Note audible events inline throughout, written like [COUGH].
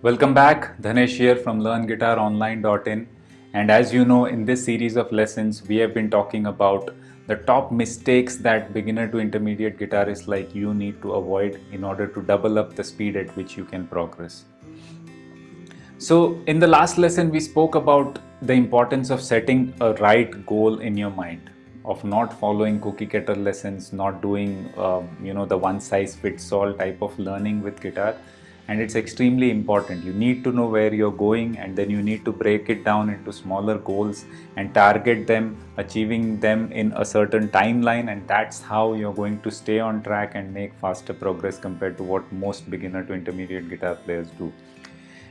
Welcome back, Dhanesh here from LearnGuitarOnline.in and as you know in this series of lessons we have been talking about the top mistakes that beginner to intermediate guitarists like you need to avoid in order to double up the speed at which you can progress. So in the last lesson we spoke about the importance of setting a right goal in your mind of not following cookie cutter lessons, not doing uh, you know the one size fits all type of learning with guitar and it's extremely important. You need to know where you're going and then you need to break it down into smaller goals and target them, achieving them in a certain timeline and that's how you're going to stay on track and make faster progress compared to what most beginner to intermediate guitar players do.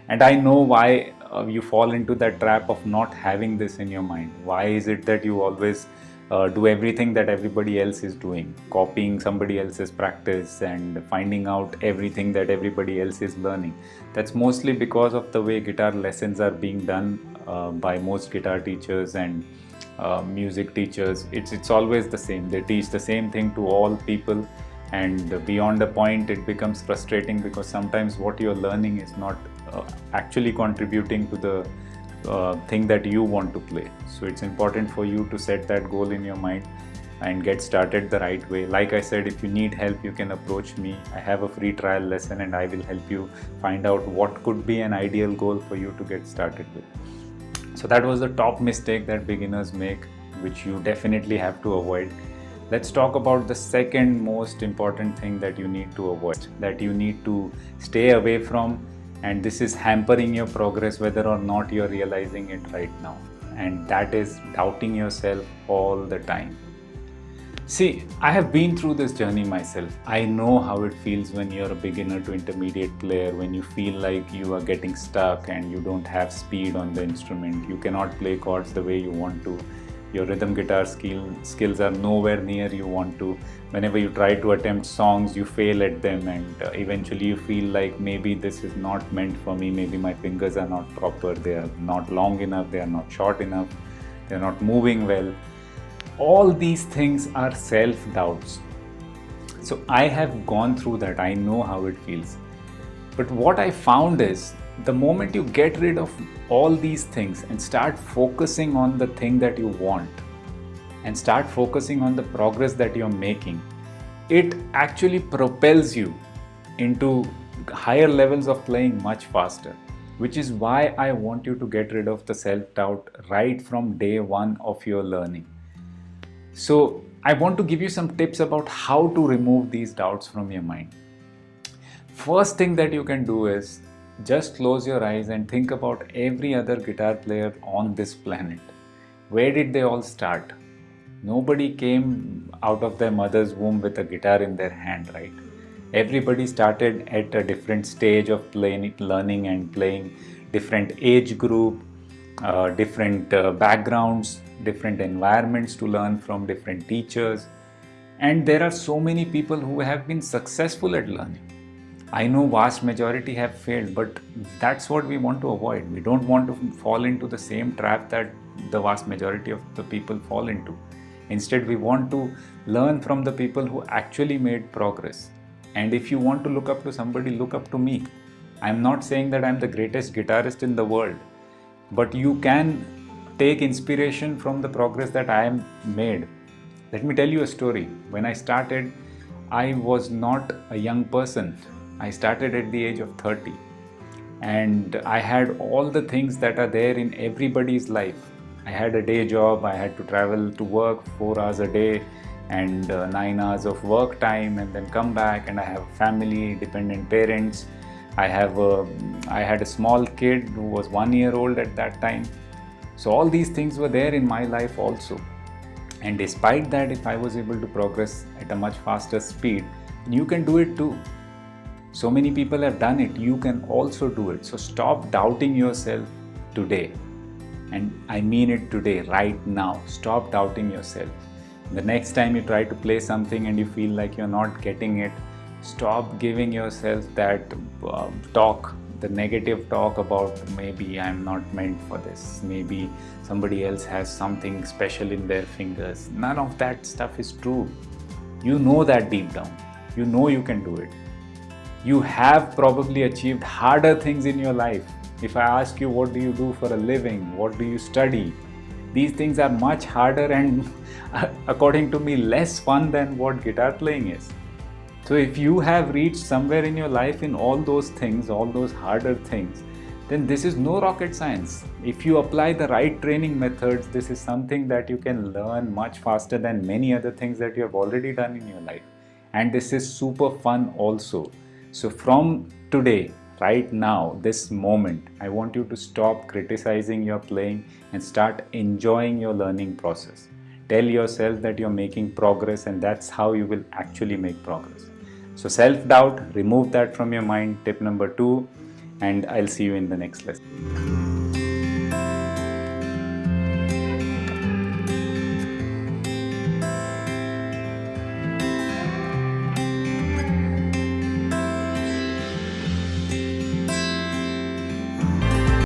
And I know why uh, you fall into that trap of not having this in your mind. Why is it that you always uh, do everything that everybody else is doing, copying somebody else's practice and finding out everything that everybody else is learning. That's mostly because of the way guitar lessons are being done uh, by most guitar teachers and uh, music teachers. It's, it's always the same. They teach the same thing to all people and beyond a point it becomes frustrating because sometimes what you're learning is not uh, actually contributing to the uh, thing that you want to play. So it's important for you to set that goal in your mind and get started the right way. Like I said, if you need help, you can approach me. I have a free trial lesson and I will help you find out what could be an ideal goal for you to get started with. So that was the top mistake that beginners make, which you definitely have to avoid. Let's talk about the second most important thing that you need to avoid, that you need to stay away from and this is hampering your progress whether or not you're realizing it right now and that is doubting yourself all the time. See, I have been through this journey myself. I know how it feels when you're a beginner to intermediate player, when you feel like you are getting stuck and you don't have speed on the instrument. You cannot play chords the way you want to your rhythm guitar skill skills are nowhere near you want to. Whenever you try to attempt songs you fail at them and uh, eventually you feel like maybe this is not meant for me. Maybe my fingers are not proper. They are not long enough. They are not short enough. They are not moving well. All these things are self doubts so i have gone through that. I know how it feels. But what i found is the moment you get rid of all these things and start focusing on the thing that you want and start focusing on the progress that you're making, it actually propels you into higher levels of playing much faster which is why I want you to get rid of the self-doubt right from day one of your learning. So I want to give you some tips about how to remove these doubts from your mind. First thing that you can do is just close your eyes and think about every other guitar player on this planet. Where did they all start? Nobody came out of their mother's womb with a guitar in their hand, right? Everybody started at a different stage of playing, learning and playing, different age group, uh, different uh, backgrounds, different environments to learn from, different teachers. And there are so many people who have been successful at learning I know vast majority have failed, but that's what we want to avoid. We don't want to fall into the same trap that the vast majority of the people fall into. Instead, we want to learn from the people who actually made progress. And if you want to look up to somebody, look up to me. I'm not saying that I'm the greatest guitarist in the world, but you can take inspiration from the progress that I made. Let me tell you a story. When I started, I was not a young person. I started at the age of 30 and I had all the things that are there in everybody's life. I had a day job, I had to travel to work four hours a day and uh, nine hours of work time and then come back and I have family, dependent parents. I have a, I had a small kid who was one year old at that time. So all these things were there in my life also. And despite that, if I was able to progress at a much faster speed, you can do it too. So many people have done it. You can also do it. So stop doubting yourself today. And I mean it today, right now. Stop doubting yourself. The next time you try to play something and you feel like you're not getting it, stop giving yourself that uh, talk, the negative talk about maybe I'm not meant for this, maybe somebody else has something special in their fingers. None of that stuff is true. You know that deep down. You know you can do it you have probably achieved harder things in your life. If I ask you, what do you do for a living? What do you study? These things are much harder and, [LAUGHS] according to me, less fun than what guitar playing is. So, if you have reached somewhere in your life in all those things, all those harder things, then this is no rocket science. If you apply the right training methods, this is something that you can learn much faster than many other things that you have already done in your life. And this is super fun also. So from today, right now, this moment, I want you to stop criticizing your playing and start enjoying your learning process. Tell yourself that you're making progress and that's how you will actually make progress. So self-doubt, remove that from your mind. Tip number two, and I'll see you in the next lesson.